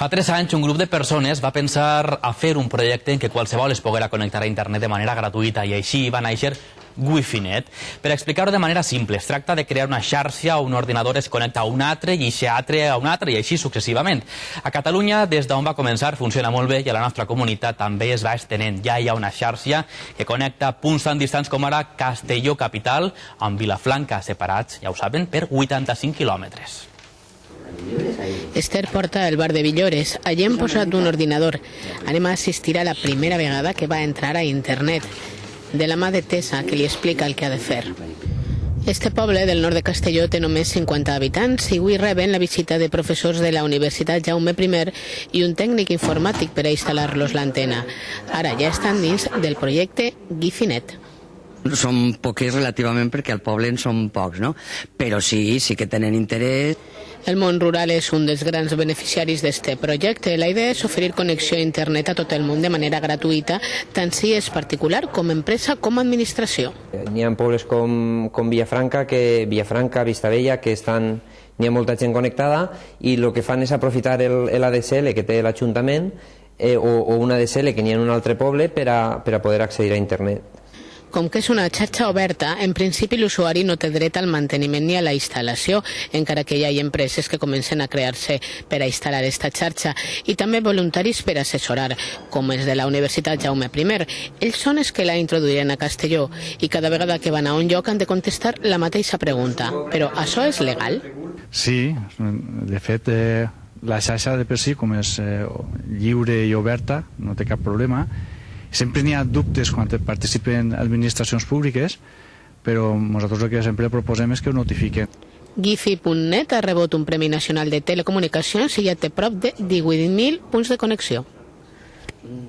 Fa tres anys un grup de persones va pensar a fer un projecte en què qualsevol es poguera connectar a internet de manera gratuïta i així va néixer Wi-Fi-Net. Per explicar-ho de manera simple, es tracta de crear una xarxa on un ordinador es connecta a un altre i aquest altre a un altre i així successivament. A Catalunya, des d'on va començar, funciona molt bé i a la nostra comunitat també es va estenent. Ja hi ha una xarxa que connecta punts tan distants com ara Castelló capital amb Vilafranca separats, ja ho saben, per 85 quilòmetres. Esther porta el bar de Villores. Allí hem posat un ordinador. Anem a assistir a la primera vegada que va entrar a internet de la mà de Tessa, que li explica el que ha de fer. Este poble del nord de Castelló té només 50 habitants i avui reben la visita de professors de la Universitat Jaume I i un tècnic informàtic per a instal·lar-los l'antena. Ara ja estan dins del projecte Gifinet. Som poquets relativament perquè al poble en som pocs, no? Però sí, sí que tenen interès. El món rural és un dels grans beneficiaris d'este projecte. La idea és oferir connexió a internet a tot el món de manera gratuïta, tant si és particular com empresa com administració. N'hi ha pobles com, com Villafranca, que, Villafranca, Vistabella, que estan n'hi ha molta gent connectada i el que fan és aprofitar l'ADSL que té l'Ajuntament eh, o, o un ADSL que n'hi ha en un altre poble per a, per a poder accedir a internet. Com que és una xarxa oberta, en principi l'usuari no té dret al manteniment ni a la instal·lació, encara que hi ha empreses que comencen a crear-se per a instal·lar aquesta xarxa, i també voluntaris per assessorar, com és de la Universitat Jaume I. Ells són els que la introduiran a Castelló, i cada vegada que van a un lloc han de contestar la mateixa pregunta. Però això és legal? Sí, de fet, eh, la xarxa de per si, com és eh, lliure i oberta, no té cap problema, Sempre n'hi ha dubtes quan participen administracions públiques, però nosaltres el que sempre proposem és que ho notifiquen. Gifi.net ha rebut un Premi Nacional de Telecomunicacions i ja té prop de 18.000 punts de connexió.